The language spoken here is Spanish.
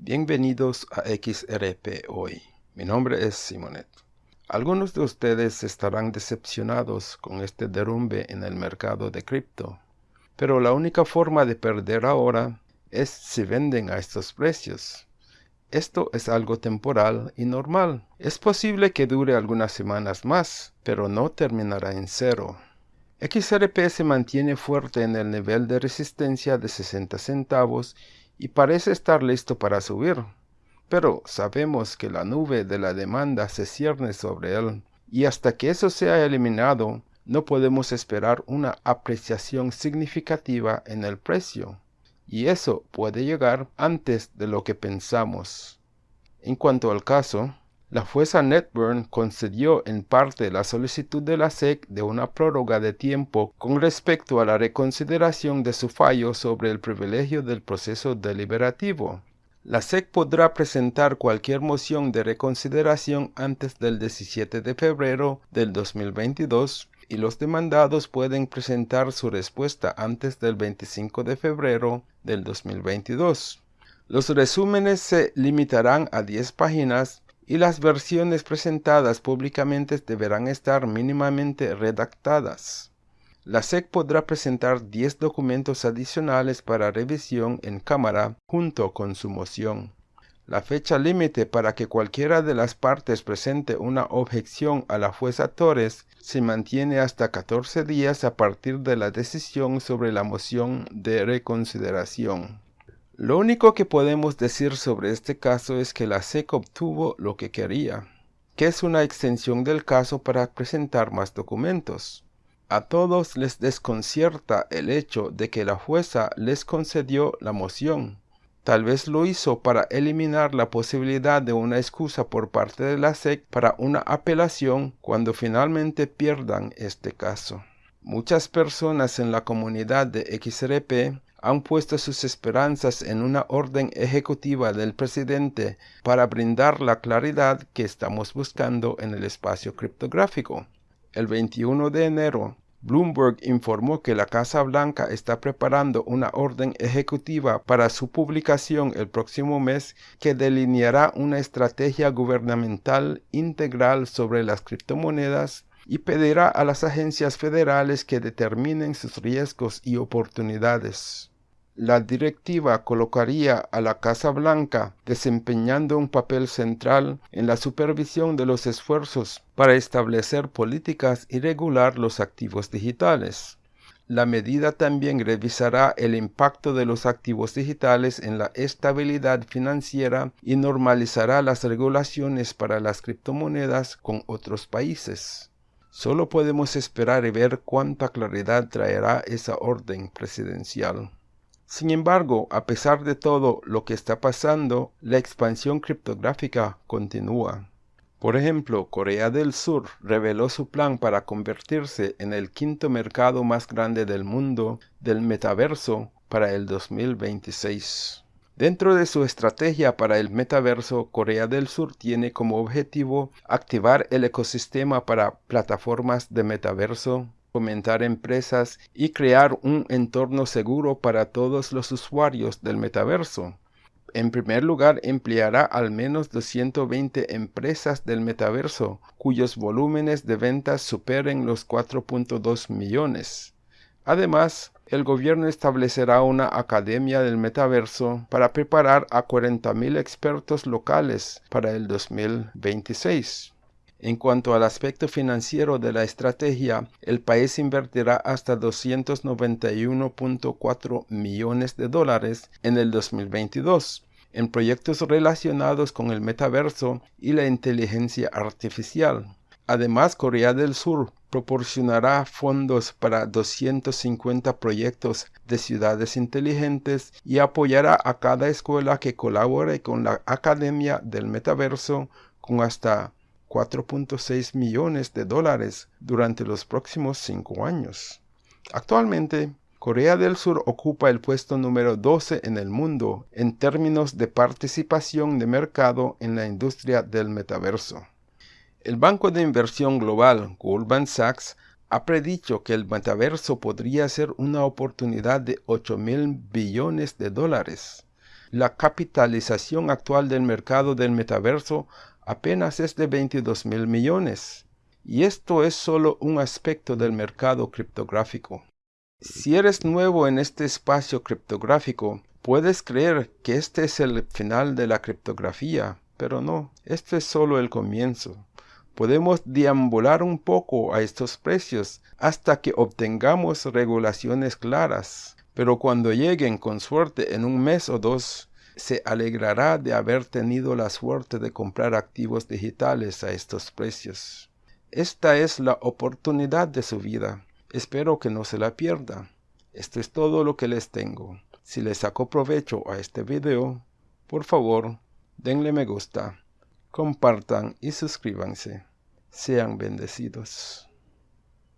Bienvenidos a XRP Hoy. Mi nombre es Simonet. Algunos de ustedes estarán decepcionados con este derrumbe en el mercado de cripto, pero la única forma de perder ahora es si venden a estos precios. Esto es algo temporal y normal. Es posible que dure algunas semanas más, pero no terminará en cero. XRP se mantiene fuerte en el nivel de resistencia de 60 centavos y parece estar listo para subir. Pero sabemos que la nube de la demanda se cierne sobre él, y hasta que eso sea eliminado, no podemos esperar una apreciación significativa en el precio, y eso puede llegar antes de lo que pensamos. En cuanto al caso, la jueza Netburn concedió en parte la solicitud de la SEC de una prórroga de tiempo con respecto a la reconsideración de su fallo sobre el privilegio del proceso deliberativo. La SEC podrá presentar cualquier moción de reconsideración antes del 17 de febrero del 2022 y los demandados pueden presentar su respuesta antes del 25 de febrero del 2022. Los resúmenes se limitarán a 10 páginas y las versiones presentadas públicamente deberán estar mínimamente redactadas. La SEC podrá presentar 10 documentos adicionales para revisión en cámara junto con su moción. La fecha límite para que cualquiera de las partes presente una objeción a la jueza Torres se mantiene hasta 14 días a partir de la decisión sobre la moción de reconsideración. Lo único que podemos decir sobre este caso es que la SEC obtuvo lo que quería, que es una extensión del caso para presentar más documentos. A todos les desconcierta el hecho de que la jueza les concedió la moción. Tal vez lo hizo para eliminar la posibilidad de una excusa por parte de la SEC para una apelación cuando finalmente pierdan este caso. Muchas personas en la comunidad de XRP han puesto sus esperanzas en una orden ejecutiva del presidente para brindar la claridad que estamos buscando en el espacio criptográfico. El 21 de enero, Bloomberg informó que la Casa Blanca está preparando una orden ejecutiva para su publicación el próximo mes que delineará una estrategia gubernamental integral sobre las criptomonedas y pedirá a las agencias federales que determinen sus riesgos y oportunidades. La directiva colocaría a la Casa Blanca desempeñando un papel central en la supervisión de los esfuerzos para establecer políticas y regular los activos digitales. La medida también revisará el impacto de los activos digitales en la estabilidad financiera y normalizará las regulaciones para las criptomonedas con otros países. Solo podemos esperar y ver cuánta claridad traerá esa orden presidencial. Sin embargo, a pesar de todo lo que está pasando, la expansión criptográfica continúa. Por ejemplo, Corea del Sur reveló su plan para convertirse en el quinto mercado más grande del mundo del metaverso para el 2026. Dentro de su estrategia para el metaverso, Corea del Sur tiene como objetivo activar el ecosistema para plataformas de metaverso, fomentar empresas y crear un entorno seguro para todos los usuarios del metaverso. En primer lugar, empleará al menos 220 empresas del metaverso, cuyos volúmenes de ventas superen los 4.2 millones. Además, el gobierno establecerá una academia del metaverso para preparar a 40.000 expertos locales para el 2026. En cuanto al aspecto financiero de la estrategia, el país invertirá hasta 291.4 millones de dólares en el 2022 en proyectos relacionados con el metaverso y la inteligencia artificial. Además, Corea del Sur proporcionará fondos para 250 proyectos de ciudades inteligentes y apoyará a cada escuela que colabore con la Academia del Metaverso con hasta 4.6 millones de dólares durante los próximos cinco años. Actualmente, Corea del Sur ocupa el puesto número 12 en el mundo en términos de participación de mercado en la industria del metaverso. El banco de inversión global Goldman Sachs ha predicho que el metaverso podría ser una oportunidad de 8 mil billones de dólares. la capitalización actual del mercado del metaverso apenas es de 22 mil millones. Y esto es solo un aspecto del mercado criptográfico. Si eres nuevo en este espacio criptográfico, puedes creer que este es el final de la criptografía, pero no, esto es solo el comienzo. Podemos deambular un poco a estos precios hasta que obtengamos regulaciones claras, pero cuando lleguen con suerte en un mes o dos, se alegrará de haber tenido la suerte de comprar activos digitales a estos precios. Esta es la oportunidad de su vida. Espero que no se la pierda. Esto es todo lo que les tengo. Si les sacó provecho a este video, por favor, denle me gusta, compartan y suscríbanse. Sean bendecidos.